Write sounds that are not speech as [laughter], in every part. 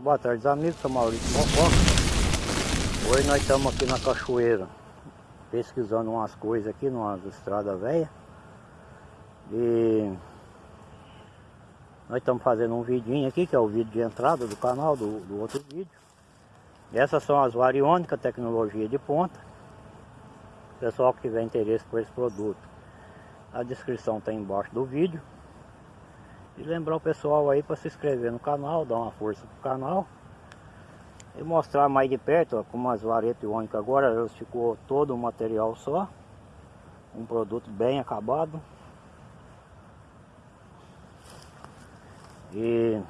Boa tarde amigos, sou Maurício. Mocó Hoje nós estamos aqui na cachoeira Pesquisando umas coisas aqui, numa estrada velha. E Nós estamos fazendo um vidinho aqui, que é o vídeo de entrada do canal, do, do outro vídeo. Essas são as variônicas, tecnologia de ponta. Pessoal que tiver interesse por esse produto A descrição está embaixo do vídeo e lembrar o pessoal aí para se inscrever no canal, dar uma força pro canal. E mostrar mais de perto, ó, como as varetas iônicas agora, elas ficou todo um material só. Um produto bem acabado. E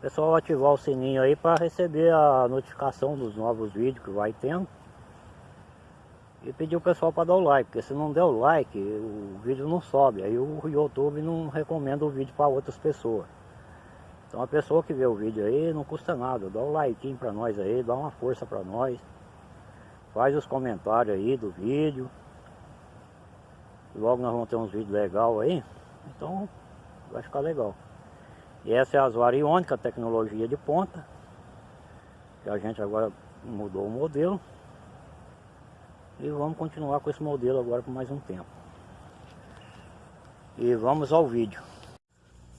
pessoal ativar o sininho aí para receber a notificação dos novos vídeos que vai tendo. E pedir o pessoal para dar o like, porque se não der o like, o vídeo não sobe. Aí o YouTube não recomenda o vídeo para outras pessoas. Então a pessoa que vê o vídeo aí não custa nada, dá o like para nós aí, dá uma força para nós. Faz os comentários aí do vídeo. Logo nós vamos ter uns vídeos legais aí. Então vai ficar legal. E essa é a Asvariônica, tecnologia de ponta. Que a gente agora mudou o modelo. E vamos continuar com esse modelo agora por mais um tempo. E vamos ao vídeo.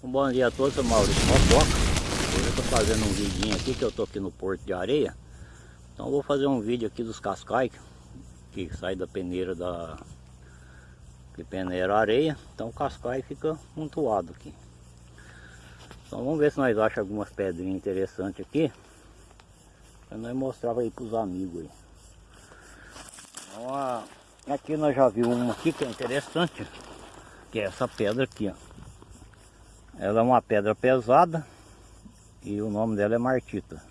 Um bom dia a todos, eu sou Maurício Motoca. Hoje eu estou fazendo um vidinho aqui que eu estou aqui no Porto de Areia. Então vou fazer um vídeo aqui dos cascais que sai da peneira da que peneira areia. Então o cascai fica montuado aqui. Então vamos ver se nós achamos algumas pedrinhas interessantes aqui. Para nós mostrar aí para os amigos aí. Aqui nós já vimos uma aqui que é interessante, que é essa pedra aqui, ó. Ela é uma pedra pesada e o nome dela é martita.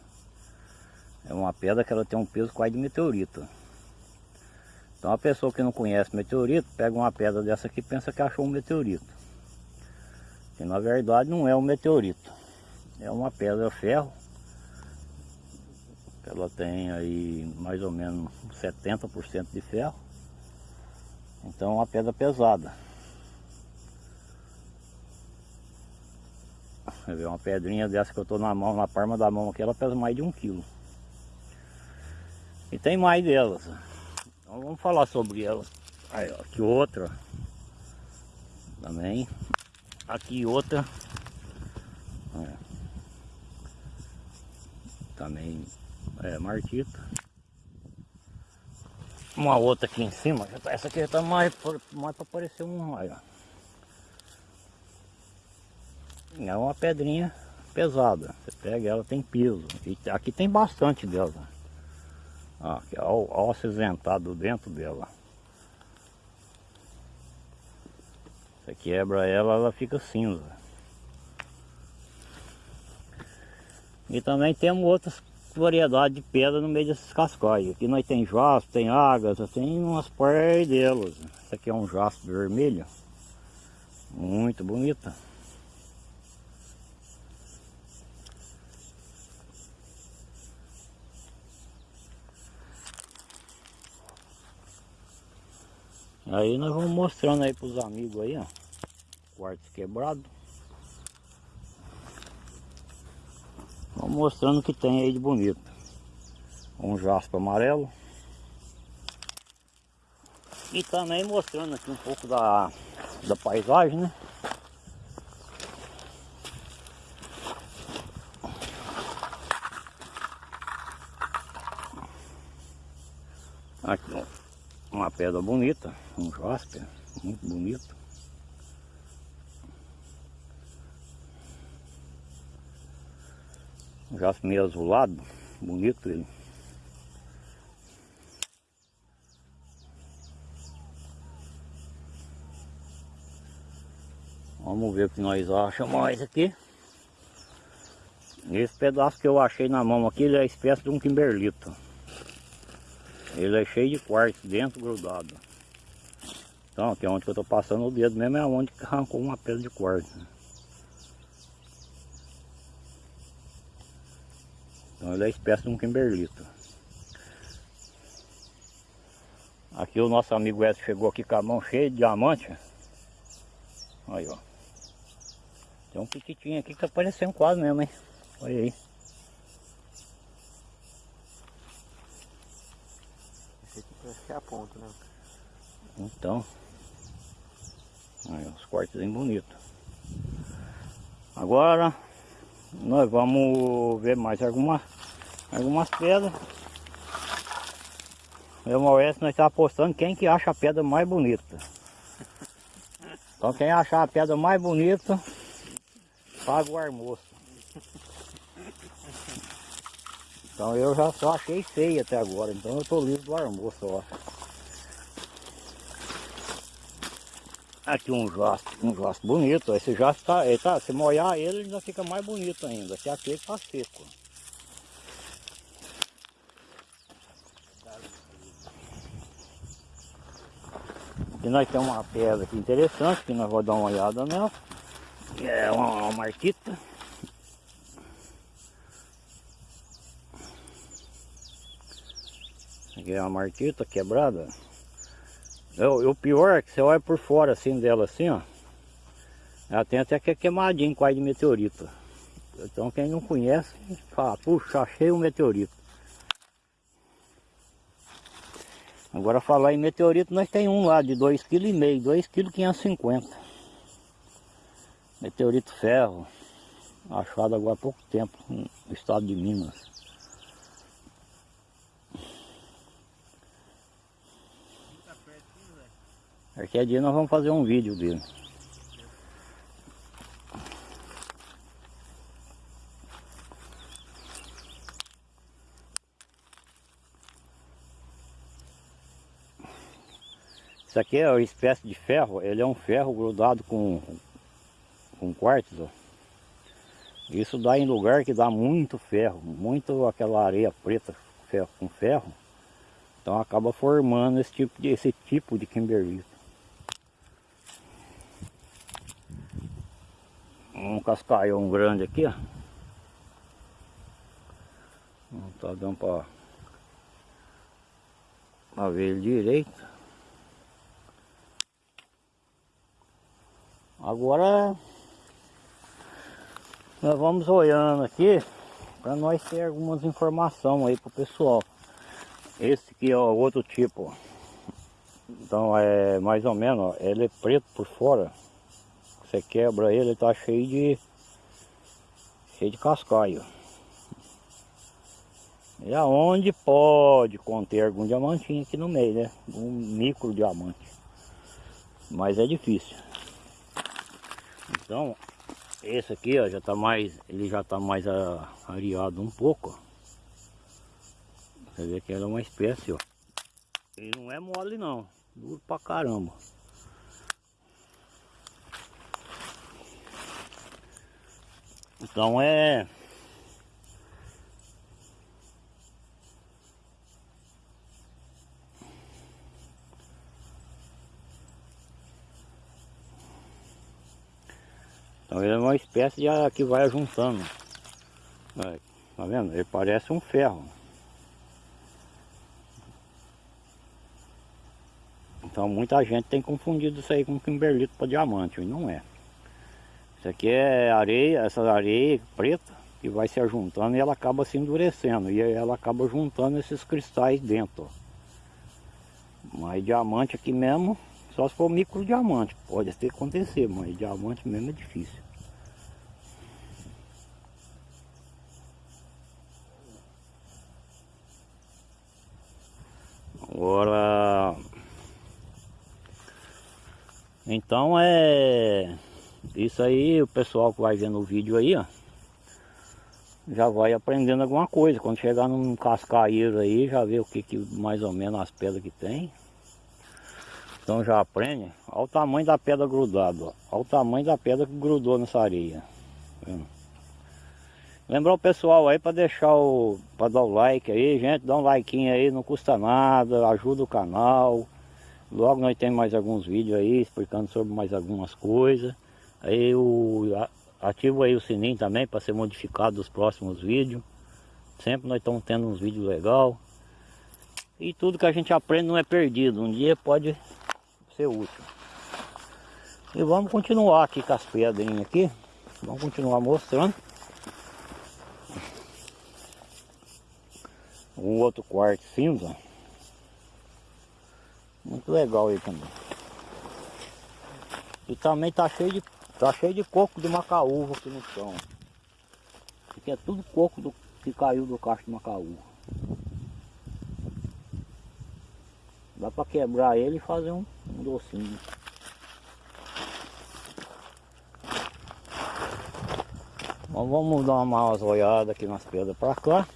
É uma pedra que ela tem um peso quase de meteorito. Então a pessoa que não conhece meteorito, pega uma pedra dessa aqui e pensa que achou um meteorito. Que na verdade não é um meteorito. É uma pedra ferro ela tem aí mais ou menos 70% de ferro. Então é uma pedra pesada. Uma pedrinha dessa que eu estou na mão, na palma da mão aqui, ela pesa mais de um quilo. E tem mais delas. Então vamos falar sobre ela. Aí, ó, aqui outra. Também. Aqui outra. É. Também é, martita. Uma outra aqui em cima, essa aqui está mais, mais para parecer um raio. É uma pedrinha pesada. Você pega ela, tem piso. E aqui tem bastante dela. Ó, ó, ó acinzentado dentro dela. Você quebra ela, ela fica cinza. E também temos outras variedade de pedra no meio desses cascóis. Aqui nós tem jaspe, tem águas, tem umas par delas. Essa aqui é um jaspe vermelho. Muito bonita. Aí nós vamos mostrando aí para os amigos aí, ó. Quebrado. Mostrando o que tem aí de bonito. Um jaspe amarelo. E também mostrando aqui um pouco da, da paisagem, né? Aqui uma pedra bonita, um jaspe, muito bonito. Já meio azulado, bonito ele. Vamos ver o que nós achamos mais aqui. Esse pedaço que eu achei na mão aqui, ele é espécie de um kimberlito. Ele é cheio de quartzo dentro grudado. Então aqui é onde eu estou passando o dedo mesmo é onde arrancou uma pedra de quartzo. Então ele é espécie de um kimberlito. Aqui o nosso amigo Edson chegou aqui com a mão cheia de diamante. Aí ó. Tem um piquitinho aqui que tá parecendo quase mesmo, hein? Olha aí. Esse aqui parece que é a ponta, né? Então. Aí, os cortes bem bonitos. Agora nós vamos ver mais alguma, algumas pedras. Eu Maurício nós estamos apostando quem que acha a pedra mais bonita. Então quem achar a pedra mais bonita, paga o almoço. Então eu já só achei feia até agora, então eu tô livre do almoço, ó. Aqui um jasto, um jasto bonito, esse jasto tá, ele tá, se molhar ele ainda fica mais bonito ainda, que aquele tá seco. E nós temos uma pedra aqui interessante, que nós vamos dar uma olhada nela. É uma, uma marquita. Aqui é uma marquita quebrada. É, o pior é que você olha por fora assim dela assim, ó. Ela tem até que é queimadinho quase de meteorito. Então quem não conhece, fala, puxa, achei um meteorito. Agora falar em meteorito, nós tem um lá de 2,5 kg, 2,5 kg. Meteorito ferro, achado agora há pouco tempo no estado de Minas. Qualquer dia nós vamos fazer um vídeo dele. Isso aqui é uma espécie de ferro, ele é um ferro grudado com, com quartzo. Isso dá em lugar que dá muito ferro, muito aquela areia preta ferro, com ferro. Então acaba formando esse tipo de, esse tipo de kimberlito. Um cascaião grande aqui, ó. Não tá dando para ver ele direito. Agora nós vamos olhando aqui para nós ter algumas informações aí pro pessoal. Esse aqui é o outro tipo. Então é mais ou menos, ó, ele é preto por fora. Você quebra ele, ele tá cheio de cheio de cascaio. E aonde pode conter algum diamantinho aqui no meio, né? Um micro diamante. Mas é difícil. Então, esse aqui ó, já tá mais, ele já tá mais areado um pouco. Você vê que ela é uma espécie, ó. Ele não é mole não, duro pra caramba. Então é Então ele é uma espécie de que vai juntando. Tá vendo? Ele parece um ferro. Então muita gente tem confundido isso aí com kimberlito para diamante, e não é. Isso aqui é areia, essa areia preta que vai se juntando e ela acaba se endurecendo e ela acaba juntando esses cristais dentro. Mas diamante aqui mesmo só se for micro diamante, pode até acontecer, mas diamante mesmo é difícil. Agora, então é isso aí, o pessoal que vai vendo o vídeo aí, ó, já vai aprendendo alguma coisa. Quando chegar num cascaeiro aí, já vê o que, que mais ou menos as pedras que tem. Então já aprende. Olha o tamanho da pedra grudada. Ó. Olha o tamanho da pedra que grudou nessa areia. Lembrar o pessoal aí para deixar o. para dar o like aí, gente. Dá um like aí, não custa nada, ajuda o canal. Logo nós temos mais alguns vídeos aí explicando sobre mais algumas coisas. Aí o. Ativa aí o sininho também para ser modificado dos próximos vídeos. Sempre nós estamos tendo uns vídeos legais. E tudo que a gente aprende não é perdido. Um dia pode ser útil. E vamos continuar aqui com as pedrinhas aqui. Vamos continuar mostrando. Um outro quarto cinza. Muito legal aí também. E também tá cheio de, tá cheio de coco de macaúva aqui no chão. Aqui é tudo coco do, que caiu do cacho de macaúva. Dá para quebrar ele e fazer um, um docinho. Então vamos dar uma olhada aqui nas pedras para cá.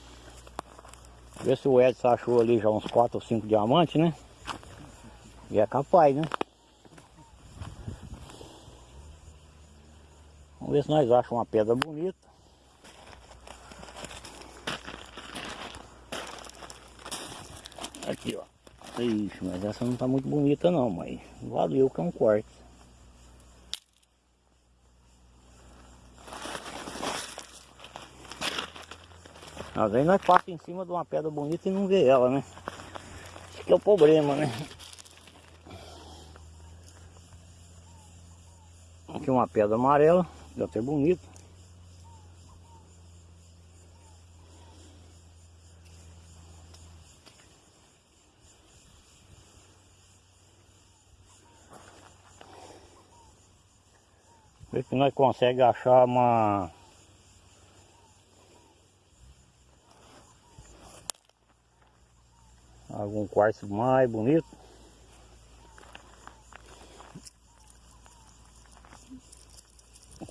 Ver se o Edson achou ali já uns 4 ou 5 diamantes, né? E é capaz, né? Ver se nós achamos uma pedra bonita. Aqui, ó. Ixi, mas essa não tá muito bonita não, mas valeu que é um quarto. Às vezes nós passamos em cima de uma pedra bonita e não vê ela, né? Esse que é o problema, né? Aqui uma pedra amarela, deve ter bonito. Ver se nós conseguimos achar uma... Algum quartzo mais bonito.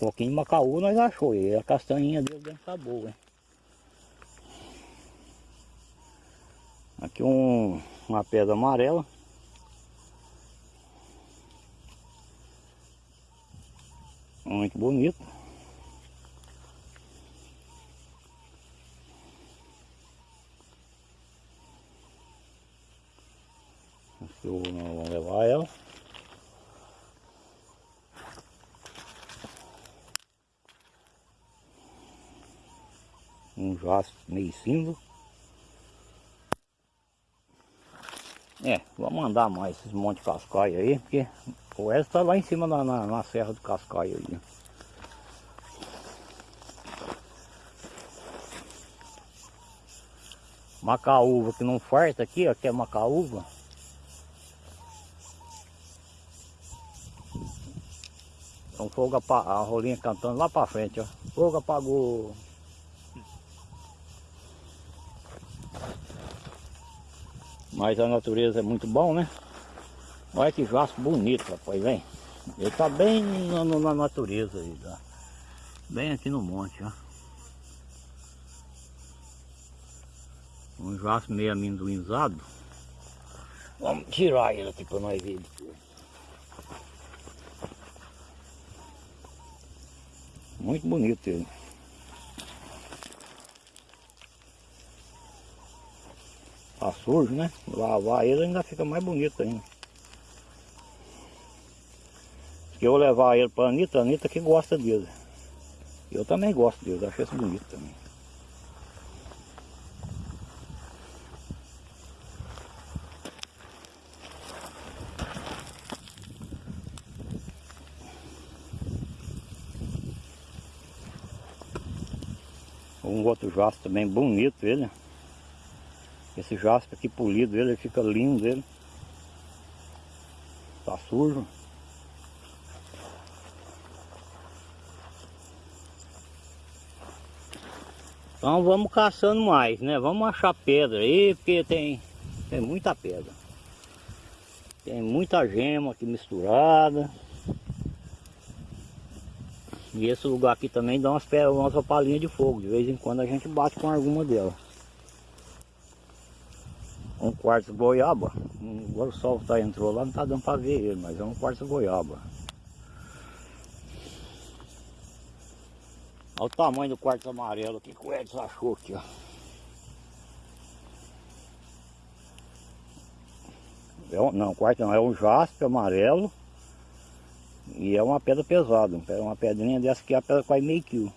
Pouquinho de macaú nós achou, e a castanhinha dele dentro tá boa, hein? Aqui um, uma pedra amarela. Muito bonito. Eu não vou levar ela. Um jaspe meio cinza. É, vamos andar mais esses montes de cascaio aí, porque o Wesley está lá em cima na, na, na serra do cascaio aí. Macaúva que não farta aqui, ó, que é macaúva. Então fogo a rolinha cantando lá pra frente, ó. Fogo apagou. Mas a natureza é muito bom, né? Olha que jaspe bonito, rapaz, vem. Ele tá bem na, na natureza aí, tá? Bem aqui no monte, ó. Um jaspe meio amendoinzado. Vamos tirar ele aqui para nós ver. Muito bonito ele. Tá sujo, né? Lavar ele ainda fica mais bonito ainda. Se eu levar ele para Anitta, Anitta que gosta dele. Eu também gosto dele, acho esse bonito também. Um outro jaspe também bonito ele. Esse jaspe aqui polido ele fica lindo ele. Tá sujo. Então vamos caçando mais, né? Vamos achar pedra aí, porque tem, tem muita pedra. Tem muita gema aqui misturada. E esse lugar aqui também dá umas, umas opalinhas de fogo. De vez em quando a gente bate com alguma delas. Quarto goiaba. Agora o sol tá, entrou lá, não tá dando para ver ele, mas é um quarto goiaba. Olha o tamanho do quarto amarelo aqui que o Edson achou aqui, ó. É um, não, quarto não, é um jaspe amarelo e é uma pedra pesada, uma pedrinha dessa aqui é a pedra quase meio quilo.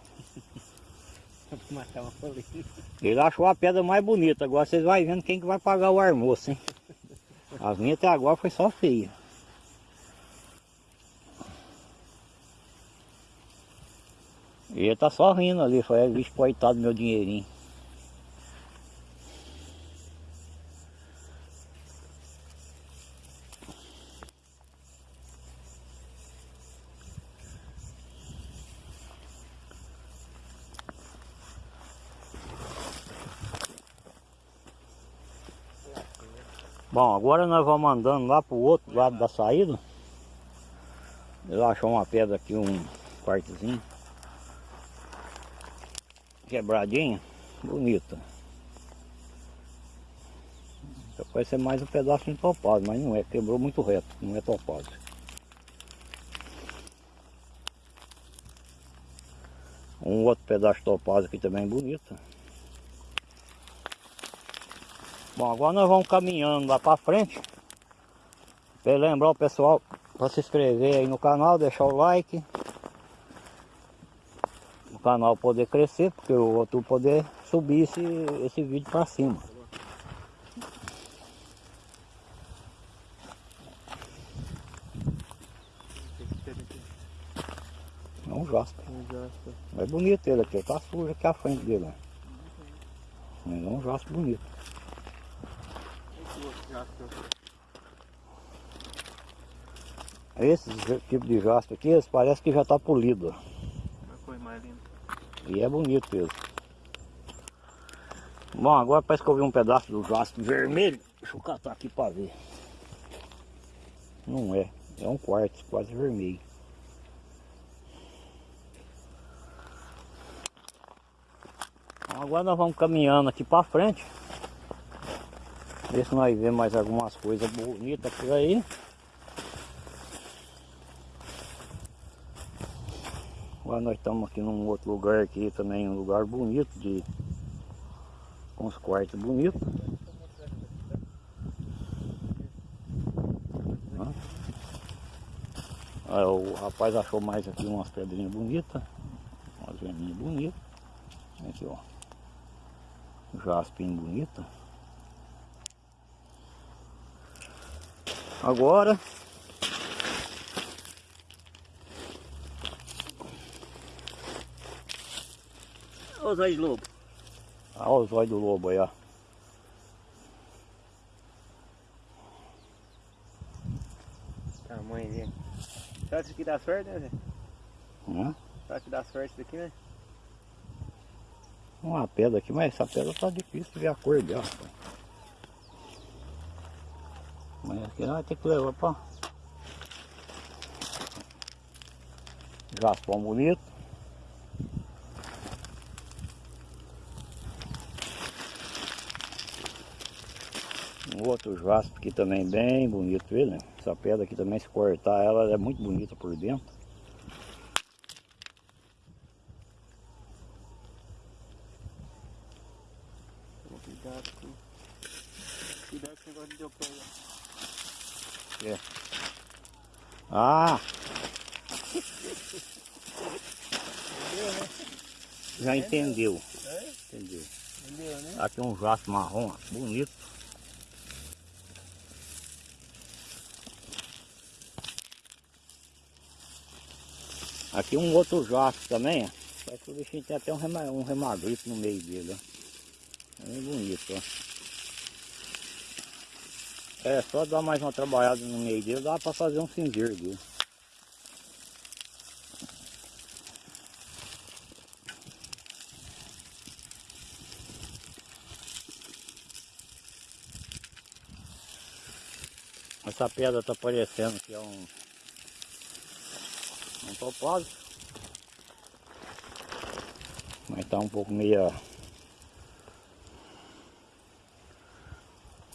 Ele achou a pedra mais bonita, agora vocês vão vendo quem que vai pagar o almoço, hein? As minhas até agora foi só feia. E ele tá só rindo ali, foi, vixe, coitado do meu dinheirinho. Bom, agora nós vamos andando lá pro outro lado da saída. Eu achou uma pedra aqui, um quartozinho. Quebradinha, bonita. Pode ser mais um pedaço de topado, mas não é, quebrou muito reto, não é topado. Um outro pedaço topado aqui também bonito. Bom, agora nós vamos caminhando lá para frente. Para lembrar o pessoal para se inscrever aí no canal, deixar o like. O canal poder crescer, porque o outro poder subir esse, esse vídeo para cima. É um jasper. Um jasper. É bonito ele aqui, tá sujo aqui a frente dele. Mas é um jasper bonito. Esse tipos de jasper aqui, eles parecem que já tá polido. E é bonito mesmo. Bom, agora parece que eu vi um pedaço do jaspe vermelho. Deixa eu catar aqui para ver. Não é. É um quartzo quase vermelho. Agora nós vamos caminhando aqui para frente. Ver se nós vemos mais algumas coisas bonitas por aí. Agora nós estamos aqui num outro lugar aqui também, um lugar bonito de com os quartos bonitos. Aí, o rapaz achou mais aqui umas pedrinhas bonitas, umas vermelhas bonitas. Aqui ó. Jaspinho bonito. Agora Ô Zé de Lobo. Olha os olhos do lobo aí, ó. Tamanho dele. Será que isso aqui dá sorte, né Zé? Será que dá sorte isso daqui, né? Uma pedra aqui, mas essa pedra tá difícil de ver a cor dela. rapaz. Mas aqui nós vamos ter que levar pra. Jaspão bonito. Um outro jaspe aqui também bem bonito ele, né? Essa pedra aqui também se cortar ela, ela é muito bonita por dentro. Toma cuidado com. Cuidado com o negócio de deu aí. Ah! Entendeu, né? Já entendeu. É? Entendeu. Entendeu, né? Aqui um jaspe marrom, bonito. Aqui um outro jaspe também, ó. Parece que o bichinho tem até um, rema, um remagrito no meio dele, ó. É bem bonito, ó. É, só dar mais uma trabalhada no meio dele, dá pra fazer um cinzeiro dele. Essa pedra tá parecendo que é um um topázio. Mas tá um pouco meia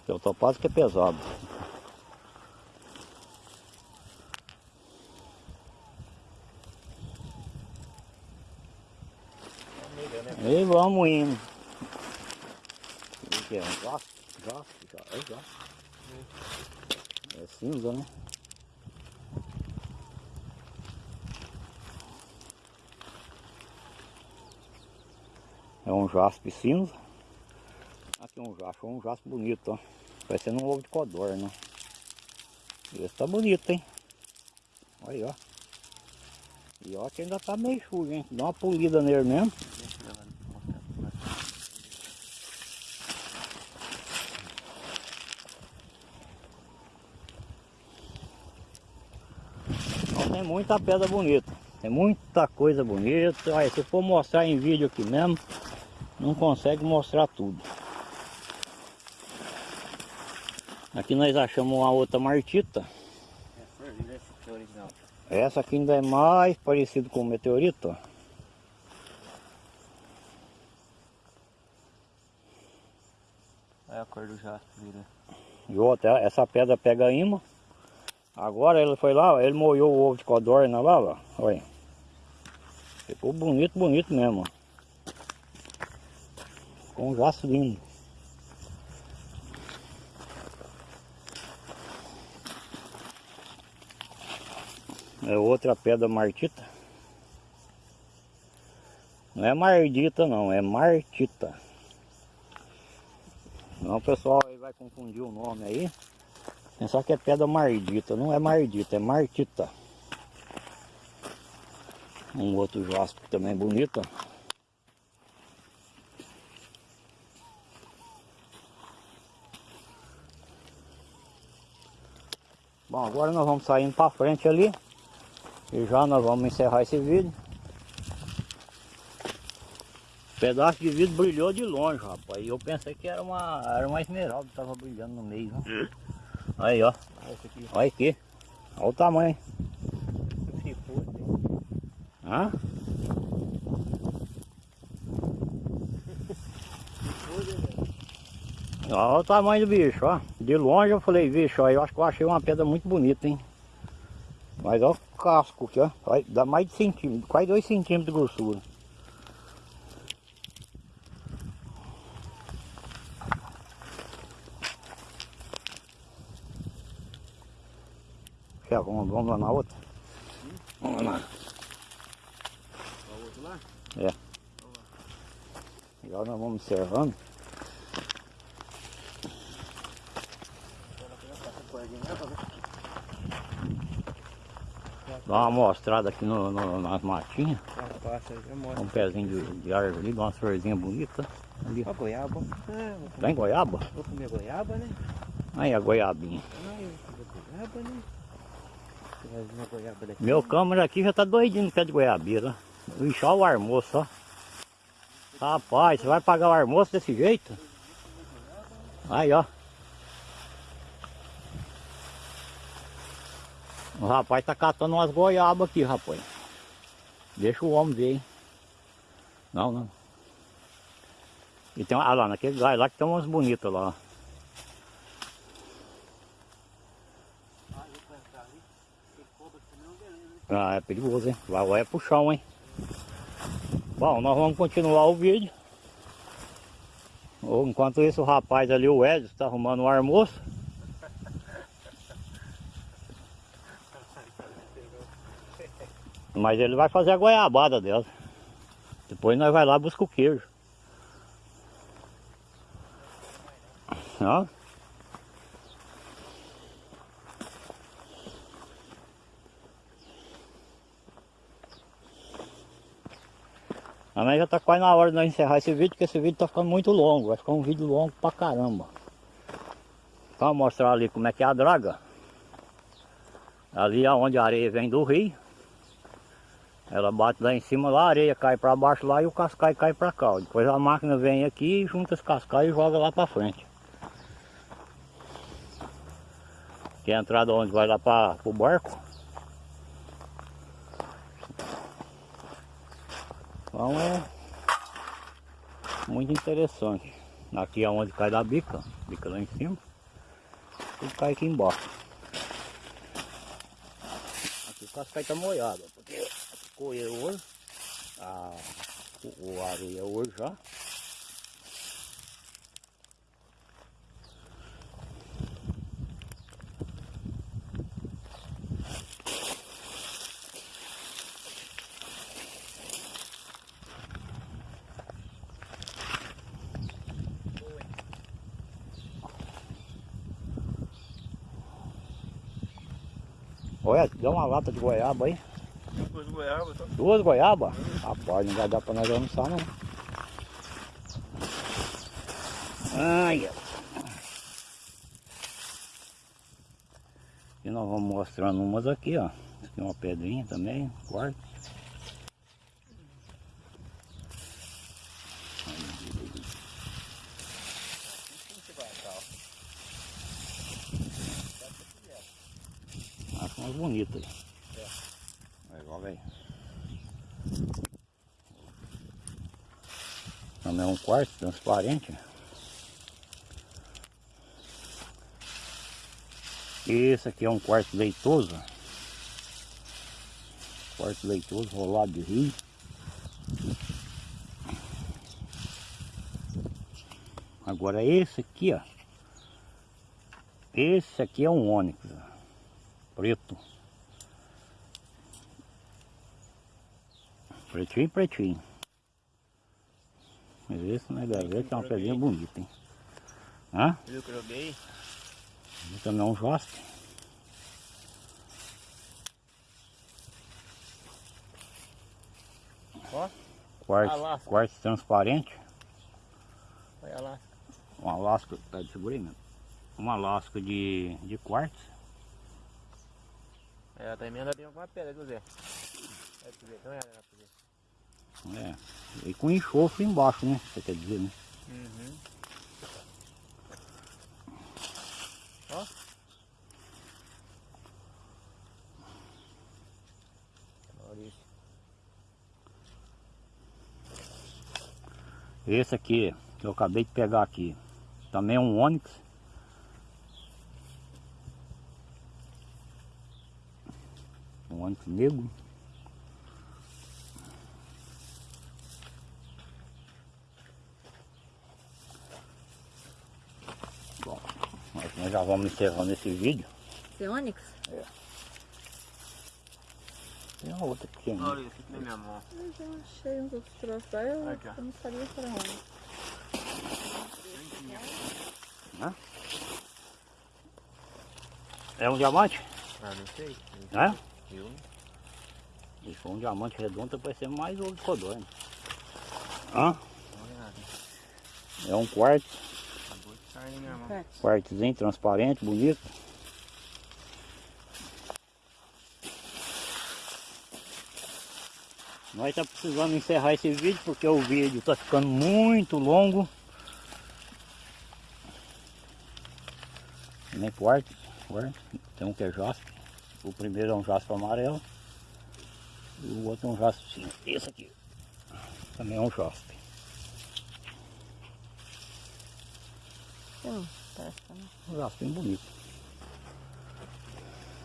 que é o topázio que é pesado. E vamos indo. O que é? Um É jaspe. É cinza, né? É um jaspe cinza. Aqui um jaspe, um jaspe bonito, ó. Parecendo um ovo de codorna. né? Esse tá bonito, hein? Olha aí, ó. E ó que ainda tá meio sujo, hein? Dá uma polida nele mesmo. Deixa eu levar ali, mostrar. Então tem muita pedra bonita. Tem muita coisa bonita. Olha, se for mostrar em vídeo aqui mesmo, não consegue mostrar tudo. Aqui nós achamos uma outra martita. É é. Essa aqui ainda é mais parecida com o meteorito. Olha a cor do jaspe. E outra, essa pedra pega imã. Agora ele foi lá, ele molhou o ovo de codorna lá, ó. Olha. Ficou bonito, bonito mesmo. Com um jaço lindo. É outra pedra martita. Não é mardita não, é martita. Não, pessoal aí vai confundir o nome aí. Pensar que é pedra mardita. Não é mardita, é martita. Um outro jaspe também bonito. Bom, agora nós vamos saindo para frente ali. E já nós vamos encerrar esse vídeo. pedaço de vidro brilhou de longe, rapaz. E eu pensei que era uma, era uma esmeralda que tava brilhando no meio. Né? [laughs] Aí, ó. Olha aqui. Olha. Olha o tamanho. Hã? Olha o tamanho do bicho, ó. De longe eu falei, bicho, ó, eu acho que eu achei uma pedra muito bonita, hein? Mas olha o casco aqui, ó. Olha, Dá mais de centímetro, quase dois centímetros de grossura. Quer, vamos, vamos lá na outra? Vamos lá. Olha o outro lá. Agora nós vamos ver. Dá uma mostrada aqui no, no- nas matinhas. Um pezinho de, de árvore ali, dá uma florzinha bonita. Ali. Ó, goiaba. Ah, goiaba? Vou comer goiaba, né? Aí a goiabinha. Comer goiaba, né? Meu câmera aqui já tá doidinho no pé de goiabeira. Ixi, olha o almoço, ó. Rapaz, você vai pagar o almoço desse jeito? Aí, ó. O rapaz tá catando umas goiabas aqui, rapaz. Deixa o homem ver, hein? Não, não. E tem ah lá, naquele galho lá que tem umas bonitas lá. ó. Ah, eu vou entrar ali. Tem cobra aqui não, beleza, né? Ah, é perigoso, hein? Vai, vai pro chão, hein? Bom, nós vamos continuar o vídeo. Enquanto isso, o rapaz ali, o Edson, está arrumando o almoço. Mas ele vai fazer a goiabada dela. Depois nós vai lá e busca o queijo. Ó. Mas já tá quase na hora de nós encerrar esse vídeo, porque esse vídeo tá ficando muito longo. Vai ficar um vídeo longo pra caramba. Vou mostrar ali como é que é a draga. Ali é onde a areia vem do rio. Ela bate lá em cima, lá a areia cai pra baixo lá e o cascai cai pra cá. Depois a máquina vem aqui, junta os cascais e joga lá pra frente. Que é a entrada onde vai lá para o barco. Então é muito interessante. Aqui é onde cai da bica, bica lá em cima. E cai aqui embaixo. Aqui o cascai tá molhado, porque ficou ele hoje. A, o, areia hoje já. Olha, dá uma lata de goiaba aí. Depois do goiaba, tá? Duas goiabas? Rapaz, não vai dar pra nós almoçar não. Ai, ó. E nós vamos mostrando umas aqui, ó. Tem uma pedrinha também, quarto. Como você vai achar, ó? Aí. É. Legal, velho. Também é um quarto transparente. Esse aqui é um quarto leitoso. Quarto leitoso, rolado de rio. Agora esse aqui, ó. Esse aqui é um ônix, ó, preto. Pretinho, pretinho. Mas esse na gaveta é uma pedrinha bonita, hein? Hã? Eu é um jaspe. Ó, Quartzo, quartzo transparente. olha lá. Uma lasca, tá de segura aí, meu. Uma lasca de, de quartzo. É, ela tá emendadinha com uma pedra, viu Zé? É pra ver, olhada lá pra ver. É. E com enxofre embaixo, né? Você quer dizer, né? Uhum. Ó. Maurício. Esse aqui, que eu acabei de pegar aqui, também é um ônix. Um ônix negro. Nós, já vamos encerrando esse vídeo. Esse Onix? Tem uma outra pequena. Maurício, fica na minha mão. Eu já achei uns outros troços lá, eu, Aqui, eu não sabia que era Onix. É um diamante? Ah, não sei. Né? Eu? Se for um diamante redondo, vai ser mais ouro de codorna. Hã? Olha, É um quarto, mão. Certo. quartzinho transparente, bonito. Nós tá precisando encerrar esse vídeo porque o vídeo tá ficando muito longo. Nem quarto, quarto. Tem um que é jaspe. O primeiro é um jaspe amarelo. E o outro é um jaspe cinza. Esse aqui também é um jaspe. Hum, que não. Um bonito.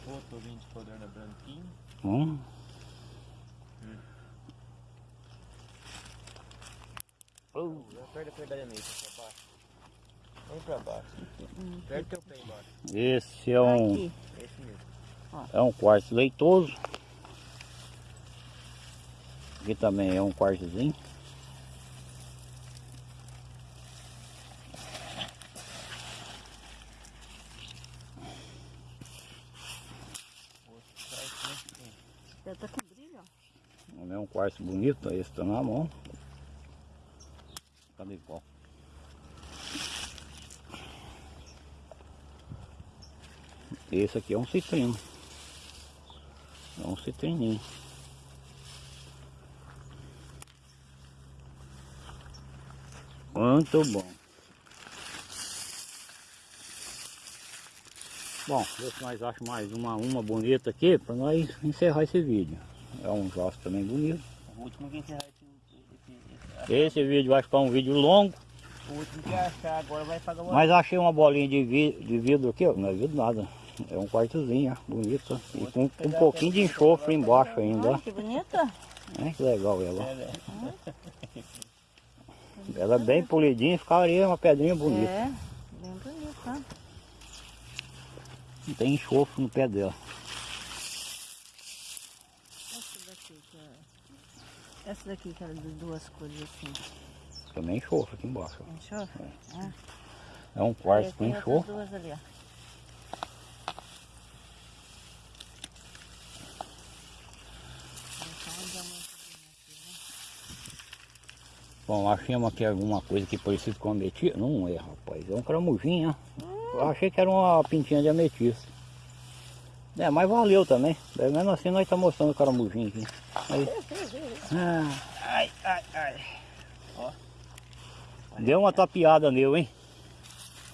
Outro vinho de codorna branquinho. Hum. Oh. Aperta, aperta a meia pra baixo. Vem pra baixo. Aperta teu pé embaixo. Esse é um, Aqui. Esse mesmo. é um quartzo leitoso. Aqui também é um quartzozinho. Outro sai aqui. Já tá com brilho, ó. Bonito, esse tá na mão. Cadê qual? Esse aqui é um citrino. É um citrininho. Muito bom. Bom, ver se nós achamos mais uma, uma bonita aqui para nós encerrar esse vídeo. É um josto também bonito. O último que encerrar esse, esse, esse, Esse vídeo vai ficar um vídeo longo, O último que achar agora vai pagar o mas achei uma bolinha de, vi, de vidro aqui, ó, não é vidro nada. É um quartozinho, ó, bonito. E com, com um pouquinho de enxofre embaixo ainda. Ai, que bonita. É, que legal ela. É, [laughs] Ela é bem polidinha, ficaria uma pedrinha bonita. É, bem bonita. tá? Não tem enxofre no pé dela. Essa daqui que é... Essa daqui que era de duas cores assim. Também enxofre aqui embaixo. Enxofre? É. É um quartzo com enxofre. duas ali, ó. Bom, achamos aqui alguma coisa que parecido com ametista. Não é, rapaz. É um cramujinho, ó. Eu achei que era uma pintinha de ametista. É, mas valeu também. Pelo menos assim nós estamos mostrando o caramujinho aqui. Aí. Ah, [laughs] ai, ai, ai. Ó. Deu uma tapeada nele, hein?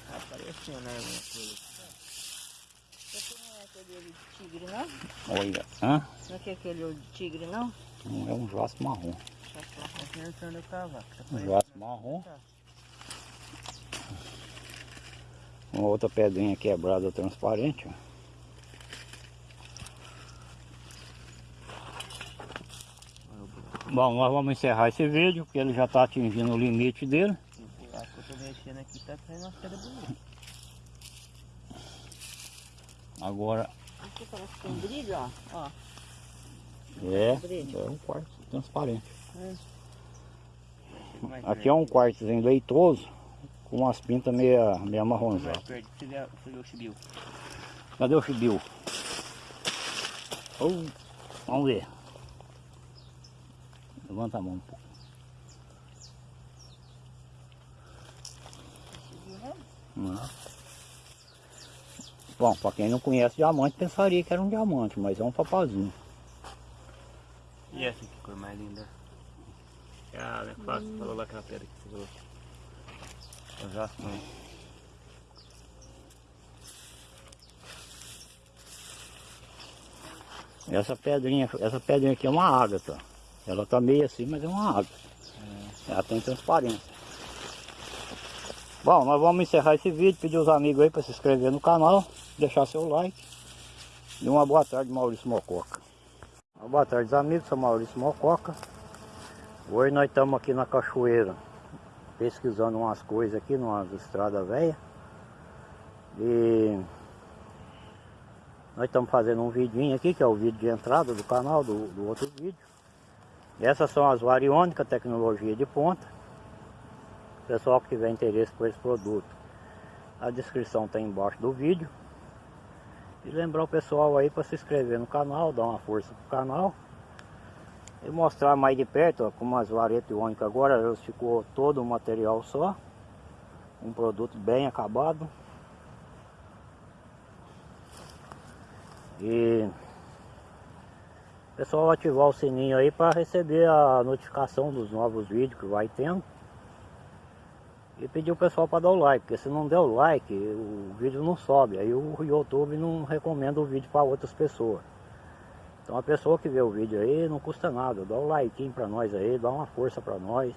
Apareceu, né? alguma coisa. Essa não é aquele olho de tigre, não? Olha, hã? Não é que é aquele olho de tigre, não? Não é um jaço marrom. Tá Um jaço marrom. Tá. Uma outra pedrinha quebrada transparente. ó. Bom, nós vamos encerrar esse vídeo, porque ele já está atingindo o limite dele. Acho que eu mexendo aqui, tá saindo umas pedras bonitas. Agora Aqui parece que tem brilho, ó. ó. é, é um quartzo transparente. Mais Aqui é um quartzozinho leitoso, com umas pintas meia, meia marronzadas. Cadê o chibio? Oh, vamos ver. Levanta a mão um pouco. Não. Bom, para quem não conhece diamante, pensaria que era um diamante, mas é um papazinho. E essa que cor mais linda? Ah, não é fácil. Falou lá aquela pedra que você falou. O jaspe, mãe. Essa pedrinha, essa pedrinha aqui é uma ágata. Ela tá meio assim, mas é uma ágata. Ela tem transparência. Bom, nós vamos encerrar esse vídeo, pedir os amigos aí para se inscrever no canal, deixar seu like. E uma boa tarde, Maurício Mococa. Uma boa tarde, amigos, sou Maurício Mococa. Hoje nós estamos aqui na cachoeira, pesquisando umas coisas aqui, numa estrada velha. E nós estamos fazendo um vidinho aqui, que é o vídeo de entrada do canal, do, do outro vídeo. Essas são as variônicas, tecnologia de ponta. Pessoal que tiver interesse por esse produto, a descrição está embaixo do vídeo. E lembrar o pessoal aí para se inscrever no canal, dar uma força pro canal. E mostrar mais de perto, ó, como as varetas iônicas agora, elas ficou todo um material só. Um produto bem acabado. E pessoal ativar o sininho aí para receber a notificação dos novos vídeos que vai tendo. E pedir o pessoal para dar o like, porque se não der o like, o vídeo não sobe. Aí o YouTube não recomenda o vídeo para outras pessoas. Então a pessoa que vê o vídeo aí não custa nada, dá o like para nós aí, dá uma força para nós.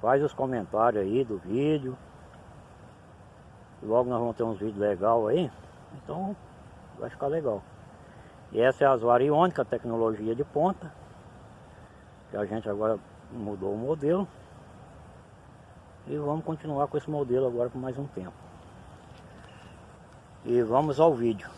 Faz os comentários aí do vídeo. Logo nós vamos ter uns vídeos legais aí. Então vai ficar legal. E essa é a Asvara Iônica, tecnologia de ponta. Que a gente agora mudou o modelo. E vamos continuar com esse modelo agora por mais um tempo. E vamos ao vídeo.